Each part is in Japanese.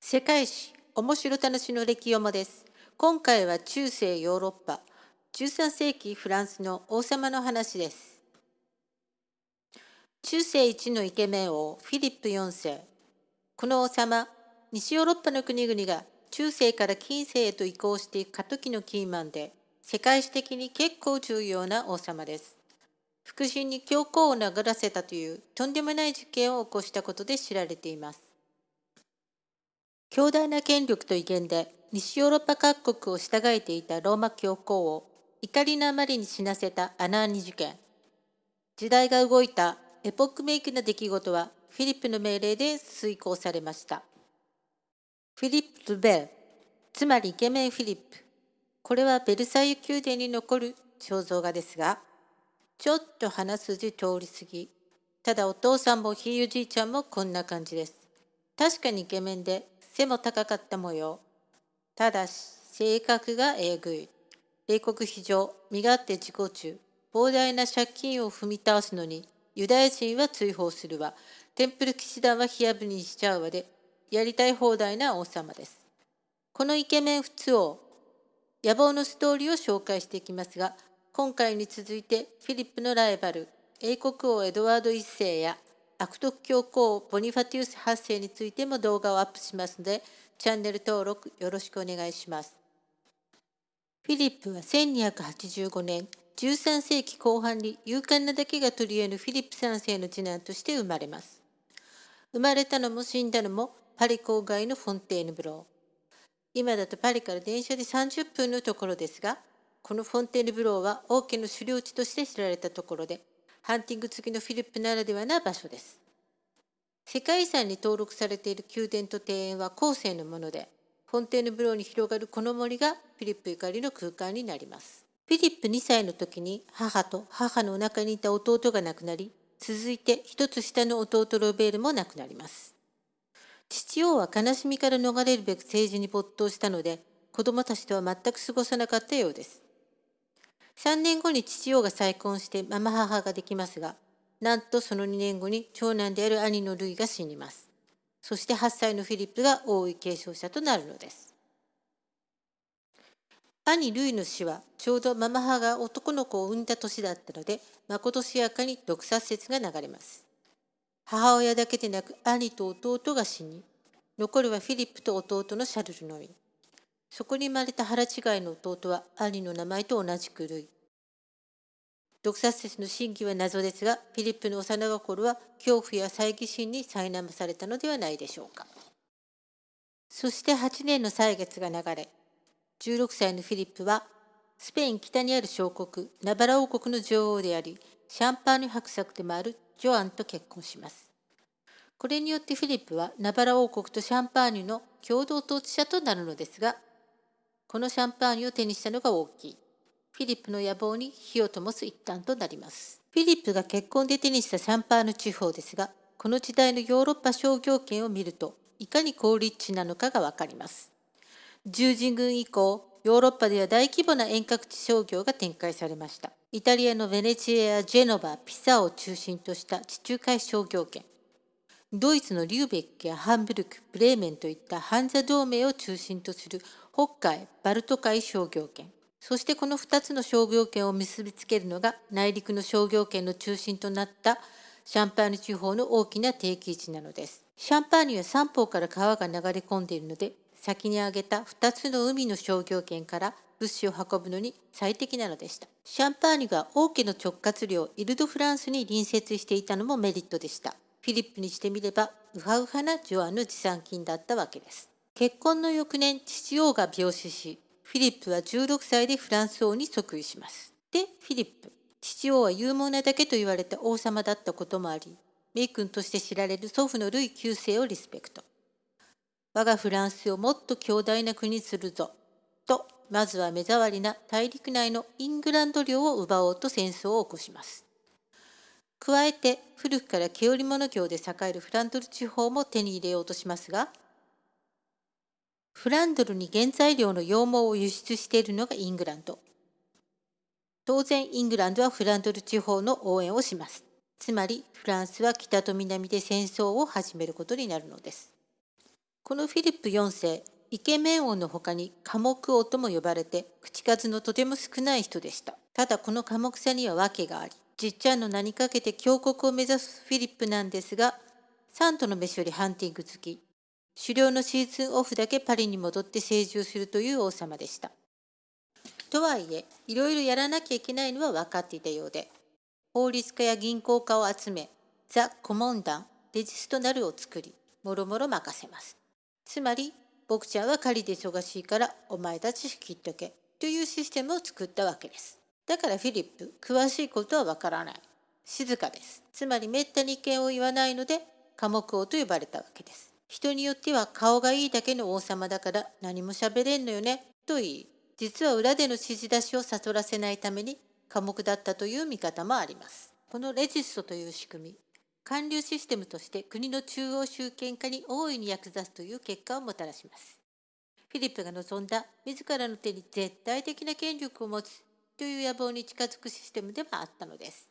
世界史面白楽しの歴読もです。今回は中世ヨーロッパ、13世紀フランスの王様の話です。中世一のイケメン王フィリップ4世。この王様、西ヨーロッパの国々が中世から近世へと移行していく過渡期のキーマンで、世界史的に結構重要な王様です。腹心に教皇を殴らせたというとんでもない事件を起こしたことで知られています。強大な権力と威厳で西ヨーロッパ各国を従えていたローマ教皇を怒りのあまりに死なせたアナーニ事件。時代が動いたエポックメイクな出来事はフィリップの命令で遂行されました。フィリップ・ルベル、つまりイケメンフィリップ。これはベルサイユ宮殿に残る肖像画ですが、ちょっと鼻筋通り過ぎ。ただお父さんもひいおじいちゃんもこんな感じです。確かにイケメンで背も高かった模様。ただし、性格がえぐい。米国非常、身勝手自己中。膨大な借金を踏み倒すのに、ユダヤ人は追放するわ。テンプル騎士団は火あぶりにしちゃうわで、やりたい放題な王様です。このイケメン普通王、野望のストーリーを紹介していきますが、今回に続いてフィリップのライバル、英国王エドワード1世や悪徳教皇ボニファティウス8世についても動画をアップしますので、チャンネル登録よろしくお願いします。フィリップは1285年、13世紀後半に勇敢なだけが取り得ぬフィリップ3世の次男として生まれます。生まれたのも死んだのもパリ郊外のフォンテーヌブロー。今だとパリから電車で30分のところですが、このフォンテーヌブローは王家の狩猟地として知られたところで、ハンティング好きのフィリップならではな場所です。世界遺産に登録されている宮殿と庭園は後世のもので、フォンテーヌブローに広がるこの森がフィリップゆかりの空間になります。フィリップ2歳の時に母と母のお腹にいた弟が亡くなり、続いて一つ下の弟ロベールも亡くなります。父王は悲しみから逃れるべく政治に没頭したので、子供たちとは全く過ごさなかったようです。3年後に父王が再婚してママ母ができますが、なんとその2年後に長男である兄のルイが死にます。そして8歳のフィリップが王位継承者となるのです。兄ルイの死はちょうどママ母が男の子を産んだ年だったので、まことしやかに毒殺説が流れます。母親だけでなく兄と弟が死に、残るはフィリップと弟のシャルルのみ。そこに生まれた腹違いの弟は兄の名前と同じくルイ。毒殺説の真偽は謎ですが、フィリップの幼心は恐怖や猜疑心に苛まされたのではないでしょうか。そして8年の歳月が流れ、16歳のフィリップは、スペイン北にある小国、ナバラ王国の女王であり、シャンパーニュ伯爵でもあるジャンヌと結婚します。これによってフィリップはナバラ王国とシャンパーニュの共同統治者となるのですが、このシャンパーニュを手にしたのが大きい。フィリップの野望に火を灯す一端となります。フィリップが結婚で手にしたシャンパーニュ地方ですが、この時代のヨーロッパ商業圏を見ると、いかに高立地なのかがわかります。十字軍以降、ヨーロッパでは大規模な遠隔地商業が展開されました。イタリアのベネチアやジェノバ、ピサを中心とした地中海商業圏。ドイツのリューベックやハンブルク、ブレーメンといったハンザ同盟を中心とする北海、バルト海商業圏。そしてこの2つの商業圏を結びつけるのが内陸の商業圏の中心となったシャンパーニュ地方の大きな定期市なのです。シャンパーニュは三方から川が流れ込んでいるので、先に挙げた2つの海の商業圏から物資を運ぶのに最適なのでした。シャンパーニュが王家の直轄領イルド・フランスに隣接していたのもメリットでした。フィリップにしてみれば、ウハウハなジャンヌの持参金だったわけです。結婚の翌年、父王が病死し、フィリップは16歳でフランス王に即位します。で、フィリップ。父王は勇猛なだけと言われた王様だったこともあり、名君として知られる祖父のルイ9世をリスペクト。我がフランスをもっと強大な国にするぞ。と、まずは目障りな大陸内のイングランド領を奪おうと戦争を起こします。加えて、古くから毛織物業で栄えるフランドル地方も手に入れようとしますが、フランドルに原材料の羊毛を輸出しているのがイングランド。当然、イングランドはフランドル地方の応援をします。つまり、フランスは北と南で戦争を始めることになるのです。このフィリップ4世、イケメン王の他に寡黙王とも呼ばれて、口数のとても少ない人でした。ただこの寡黙さには訳があり、じっちゃんの名にかけて強国を目指すフィリップなんですが、サントの飯よりハンティング好き、狩猟のシーズンオフだけパリに戻って成住するという王様でした。とはいえ、いろいろやらなきゃいけないのは分かっていたようで、法律家や銀行家を集め、ザ・コモンダン、レジストナルを作り、もろもろ任せます。つまり僕ちゃんは狩りで忙しいからお前たち引きっとけというシステムを作ったわけです。だからフィリップ、詳しいことはわからない。静かです。つまりめったに意見を言わないので、寡黙王と呼ばれたわけです。人によっては顔がいいだけの王様だから何も喋れんのよね、と言い、実は裏での指示出しを悟らせないために寡黙だったという見方もあります。このレジストという仕組み、官僚システムとして国の中央集権化に大いに役立つという結果をもたらします。フィリップが望んだ自らの手に絶対的な権力を持つという野望に近づくシステムでもあったのです。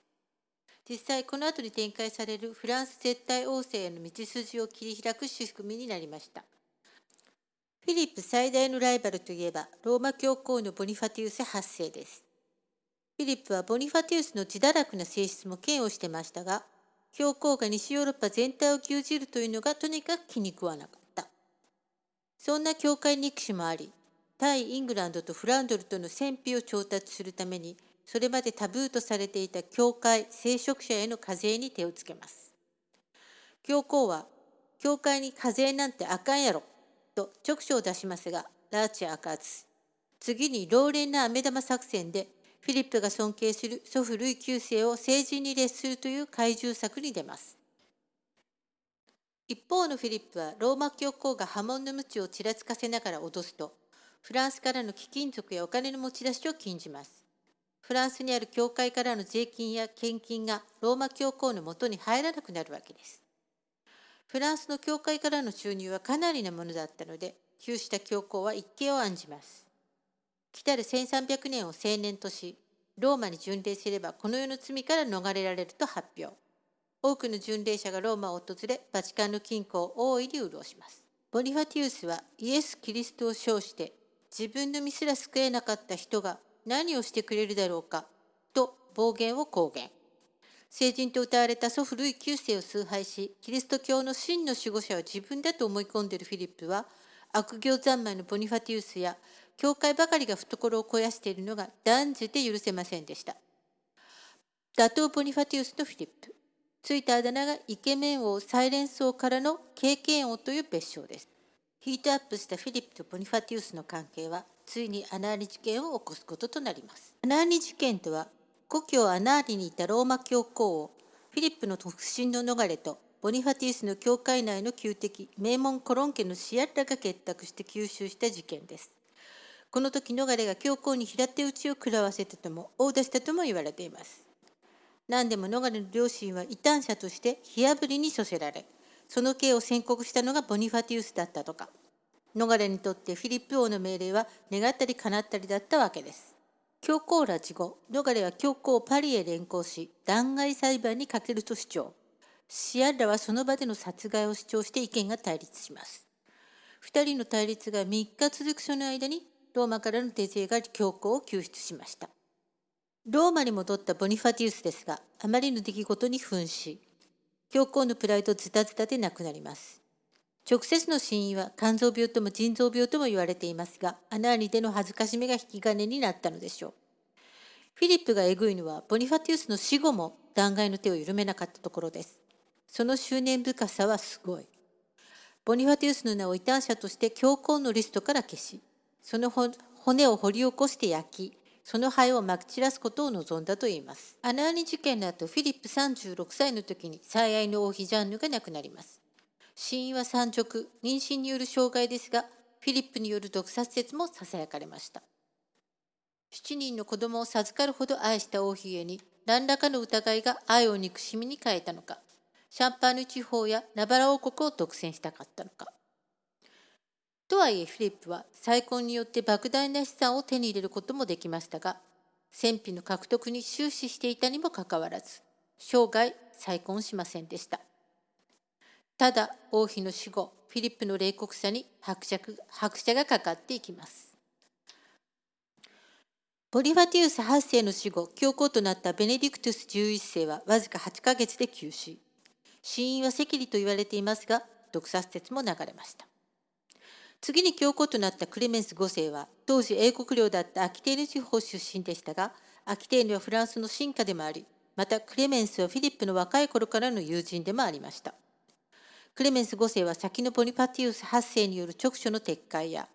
実際この後に展開されるフランス絶対王政への道筋を切り開く仕組みになりました。フィリップ最大のライバルといえばローマ教皇のボニファティウス8世です。フィリップはボニファティウスの自堕落な性質も嫌悪してましたが、教皇が西ヨーロッパ全体を牛耳るというのがとにかく気に食わなかった。そんな教会憎しもあり、対イングランドとフランドルとの戦費を調達するために、それまでタブーとされていた教会、聖職者への課税に手をつけます。教皇は、教会に課税なんてあかんやろ、と直書を出しますが、ラーチ開かず。次に老練な飴玉作戦でフィリップが尊敬する祖父ルイ9世を成人に列するという怪獣作に出ます。一方のフィリップはローマ教皇が波紋の鞭をちらつかせながら脅すと、フランスからの貴金属やお金の持ち出しを禁じます。フランスにある教会からの税金や献金がローマ教皇のもとに入らなくなるわけです。フランスの教会からの収入はかなりなものだったので、窮した教皇は一計を案じます。来たる1300年を青年とし、ローマに巡礼すればこの世の罪から逃れられると発表。多くの巡礼者がローマを訪れ、バチカンの金庫を大いに潤します。ボニファティウスはイエス・キリストを称して、自分の身すら救えなかった人が何をしてくれるだろうか、と暴言を公言。聖人と歌われた祖父ルイ9世を崇拝し、キリスト教の真の守護者は自分だと思い込んでいるフィリップは、悪行三昧のボニファティウスや教会ばかりが懐を肥やしているのが断じて許せませんでした。打倒ボニファティウスとフィリップ。ついたあだ名がイケメン王サイレンス王からの経験王という別称です。ヒートアップしたフィリップとボニファティウスの関係は、ついにアナーリ事件を起こすこととなります。アナーリ事件とは、故郷アナーリにいたローマ教皇王、フィリップの不審の逃れと、ボニファティウスの教会内の旧敵、名門コロン家のシアッラが結託して吸収した事件です。この時逃れが教皇に平手打ちを食らわせたとも大出したとも言われています何でも逃れの両親は異端者として火あぶりに処せられその刑を宣告したのがボニファティウスだったとか。逃れにとってフィリップ王の命令は願ったり叶ったりだったわけです。教皇拉致後逃れは教皇をパリへ連行し弾劾裁判にかけると主張。シアッラはその場での殺害を主張して意見が対立します。2人の対立が3日続くその間にローマからの手勢が教皇を救出しました。ローマに戻ったボニファティウスですが、あまりの出来事に奮し、教皇のプライドズタズタで亡くなります。直接の死因は肝臓病とも腎臓病とも言われていますが、アナーニでの恥ずかしめが引き金になったのでしょう。フィリップがえぐいのは、ボニファティウスの死後も弾劾の手を緩めなかったところです。その執念深さはすごい。ボニファティウスの名を異端者として教皇のリストから消し、その骨を掘り起こして焼き、その灰をまき散らすことを望んだといいます。アナーニ事件の後、フィリップ36歳の時に最愛の王妃ジャンヌが亡くなります。死因は産直、妊娠による障害ですが、フィリップによる毒殺説も囁かれました。7人の子供を授かるほど愛した王妃へに何らかの疑いが愛を憎しみに変えたのか、シャンパーニュ地方やナバラ王国を独占したかったのか。とはいえフィリップは再婚によって莫大な資産を手に入れることもできましたが戦費の獲得に終始していたにもかかわらず生涯再婚しませんでした。ただ王妃の死後フィリップの冷酷さに拍車拍車がかかっていきます。ボリファティウス8世の死後教皇となったベネディクトゥス11世はわずか8ヶ月で急死。死因は赤痢と言われていますが毒殺説も流れました。次に教皇となったクレメンス5世は当時英国領だったアキテーヌ地方出身でしたがアキテーヌはフランスの進化でもありまたクレメンスはフィリップの若い頃からの友人でもありました。クレメンス5世は先のボニパティウス8世による直所の撤回や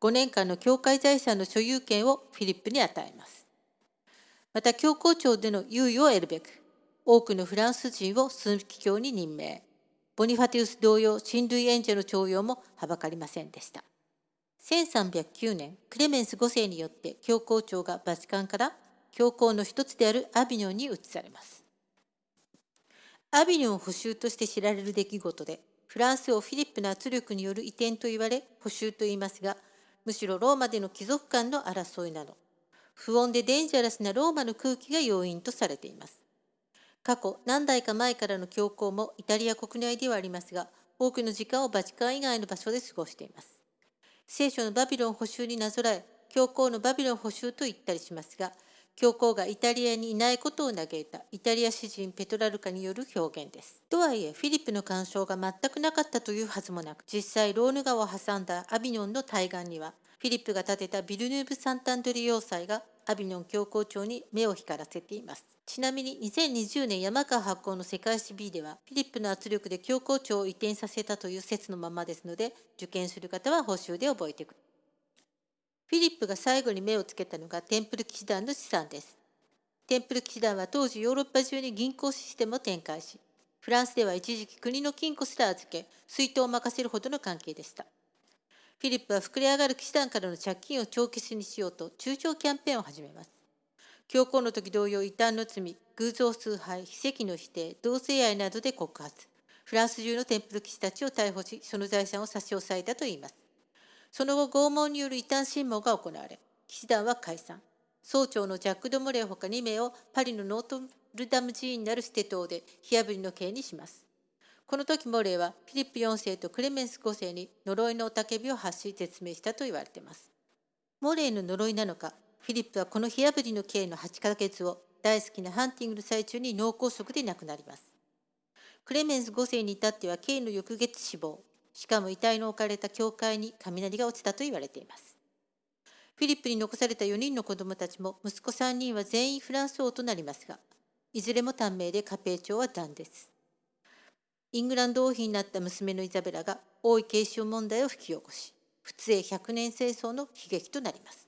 5年間の教会財産の所有権をフィリップに与えます。また教皇庁での猶予を得るべく多くのフランス人を枢機卿に任命。ボニファティウス同様親類援助の徴用もはばかりませんでした。1309年クレメンス5世によって教皇庁がバチカンから教皇の一つであるアビニョンに移されます。アビニョン保守として知られる出来事でフランスをフィリップの圧力による移転と言われ保守と言いますがむしろローマでの貴族間の争いなど不穏でデンジャラスなローマの空気が要因とされています。過去何代か前からの教皇もイタリア国内ではありますが多くの時間をバチカン以外の場所で過ごしています聖書のバビロン捕囚になぞらえ教皇のバビロン捕囚と言ったりしますが教皇がイタリアにいないことを嘆いたイタリア詩人ペトラルカによる表現です。とはいえフィリップの干渉が全くなかったというはずもなく実際ローヌ川を挟んだアビニョンの対岸にはフィリップが建てたビルヌーブ・サンタンドリ要塞がアビニョン教皇庁に目を光らせています。ちなみに2020年山川発行の世界史 B ではフィリップの圧力で教皇庁を移転させたという説のままですので受験する方は報酬で覚えてくる。フィリップが最後に目をつけたのがテンプル騎士団の資産です。テンプル騎士団は当時ヨーロッパ中に銀行システムを展開し、フランスでは一時期国の金庫すら預け、水筒を任せるほどの関係でした。フィリップは膨れ上がる騎士団からの借金を帳消しにしようと中長キャンペーンを始めます。教皇の時同様異端の罪、偶像崇拝、奇跡の否定、同性愛などで告発。フランス中のテンプル騎士たちを逮捕し、その財産を差し押さえたといいます。その後、拷問による異端審問が行われ、騎士団は解散。総長のジャック・ド・モレーほか2名をパリのノートルダム寺院なるステ島で火炙りの刑にします。この時モレーはフィリップ4世とクレメンス5世に呪いの雄たけびを発し絶命したと言われています。モレーの呪いなのか、フィリップはこの火炙りの刑の8ヶ月を大好きなハンティングの最中に脳梗塞で亡くなります。クレメンス5世に至っては刑の翌月死亡、しかも遺体の置かれた教会に雷が落ちたと言われています。フィリップに残された4人の子供たちも息子3人は全員フランス王となりますが、いずれも短命で家庭長はダンです。イングランド王妃になった娘のイザベラが王位継承問題を引き起こし、仏英100年戦争の悲劇となります。